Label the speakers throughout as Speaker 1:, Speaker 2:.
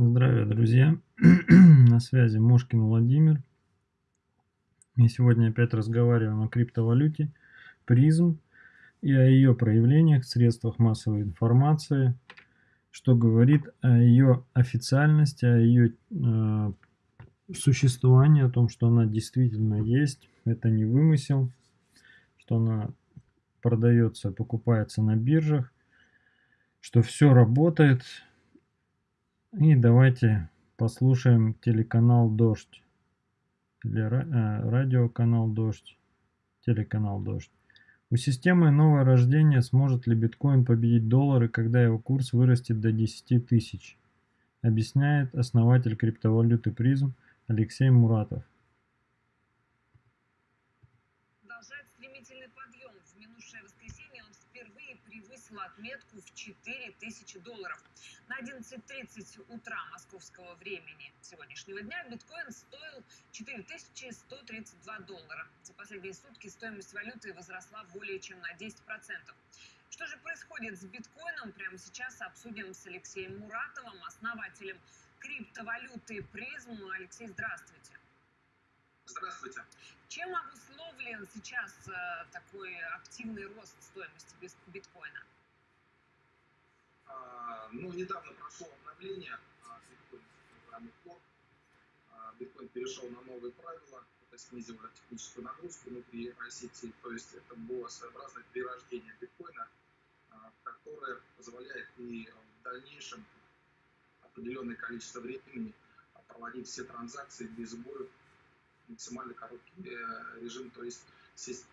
Speaker 1: Здравия, друзья! На связи Мошкин Владимир. И сегодня опять разговариваем о криптовалюте призм и о ее проявлениях в средствах массовой информации, что говорит о ее официальности, о ее э, существовании, о том, что она действительно есть, это не вымысел, что она продается, покупается на биржах, что все работает, и давайте послушаем телеканал «Дождь». Или э, радиоканал «Дождь». Телеканал «Дождь». У системы новое рождение сможет ли биткоин победить доллары, когда его курс вырастет до 10 тысяч? Объясняет основатель криптовалюты призм Алексей Муратов.
Speaker 2: Продолжает стремительный подъем. В минувшее воскресенье он впервые превысил отметку в 4000 долларов. На 11.30 утра московского времени сегодняшнего дня биткоин стоил 4132 доллара. За последние сутки стоимость валюты возросла более чем на 10%. Что же происходит с биткоином, прямо сейчас обсудим с Алексеем Муратовым, основателем криптовалюты призм. Алексей, здравствуйте.
Speaker 3: Здравствуйте.
Speaker 2: Чем обусловлен сейчас э, такой активный рост стоимости биткоина?
Speaker 3: А, ну, недавно прошло обновление биткоин программы Core. Биткоин перешел на новые правила, это снизило техническую нагрузку внутри сети, то есть это было своеобразное перерождение биткоина, а, которое позволяет и в дальнейшем определенное количество времени проводить все транзакции без сбоев, максимально короткий э, режим, то есть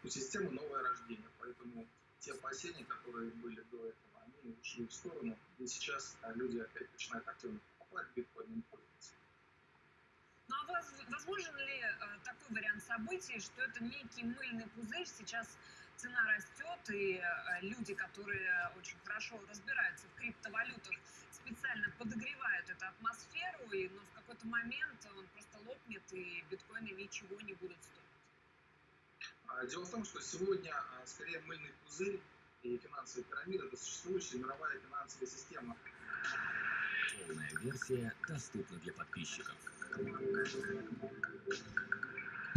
Speaker 3: у системы новое рождение, поэтому те опасения, которые были до этого, ушли в сторону, и сейчас люди опять начинают активно покупать биткоин пользоваться.
Speaker 2: Ну а возможен ли э, такой вариант событий, что это некий мыльный пузырь, сейчас цена растет, и э, люди, которые очень хорошо разбираются в криптовалютах, специально подогревают атмосферу, и, но в какой-то момент он просто лопнет, и биткоины ничего не будут стоить?
Speaker 3: А, дело в том, что сегодня а, скорее мыльный пузырь и финансовая пирамида – это существующая мировая финансовая система.
Speaker 4: Полная версия доступна для подписчиков.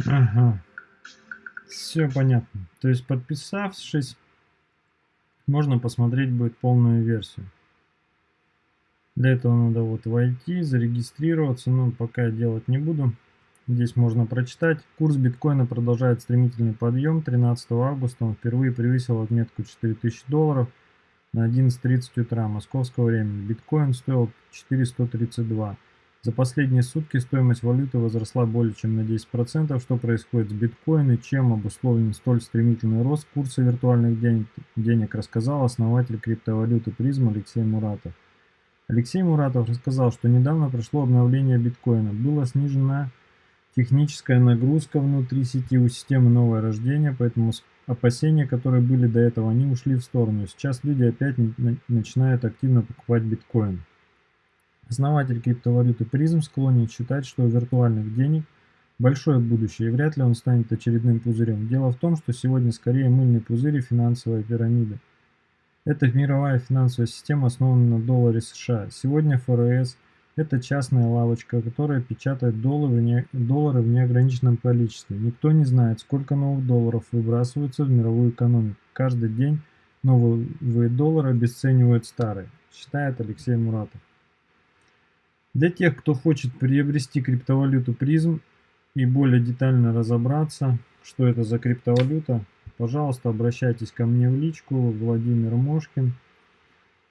Speaker 1: Ага. Все понятно. То есть подписавшись, можно посмотреть будет полную версию. Для этого надо вот войти, зарегистрироваться, но пока делать не буду. Здесь можно прочитать. Курс биткоина продолжает стремительный подъем. 13 августа он впервые превысил отметку 4000 долларов на 11.30 утра московского времени. Биткоин стоил 4132. За последние сутки стоимость валюты возросла более чем на 10%. Что происходит с биткоином и чем обусловлен столь стремительный рост курса виртуальных денег, денег рассказал основатель криптовалюты призм Алексей Муратов. Алексей Муратов рассказал, что недавно прошло обновление биткоина. Было снижено техническая нагрузка внутри сети у системы новое рождение, поэтому опасения, которые были до этого, они ушли в сторону. Сейчас люди опять начинают активно покупать биткоин. Основатель криптовалюты призм склонен считать, что у виртуальных денег большое будущее и вряд ли он станет очередным пузырем. Дело в том, что сегодня скорее мыльный пузырь и финансовая пирамида. Эта мировая финансовая система основана на долларе США. Сегодня ФРС – это частная лавочка, которая печатает доллары в, неограниченном количестве. Никто не знает, сколько новых долларов выбрасываются в мировую экономику. Каждый день новые доллары обесценивают старые, считает Алексей Муратов. Для тех, кто хочет приобрести криптовалюту призм и более детально разобраться, что это за криптовалюта, пожалуйста, обращайтесь ко мне в личку, Владимир Мошкин.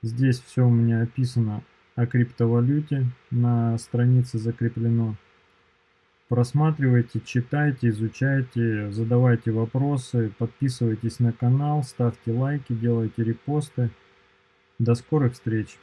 Speaker 1: Здесь все у меня описано о криптовалюте на странице закреплено. Просматривайте, читайте, изучайте, задавайте вопросы, подписывайтесь на канал, ставьте лайки, делайте репосты. До скорых встреч!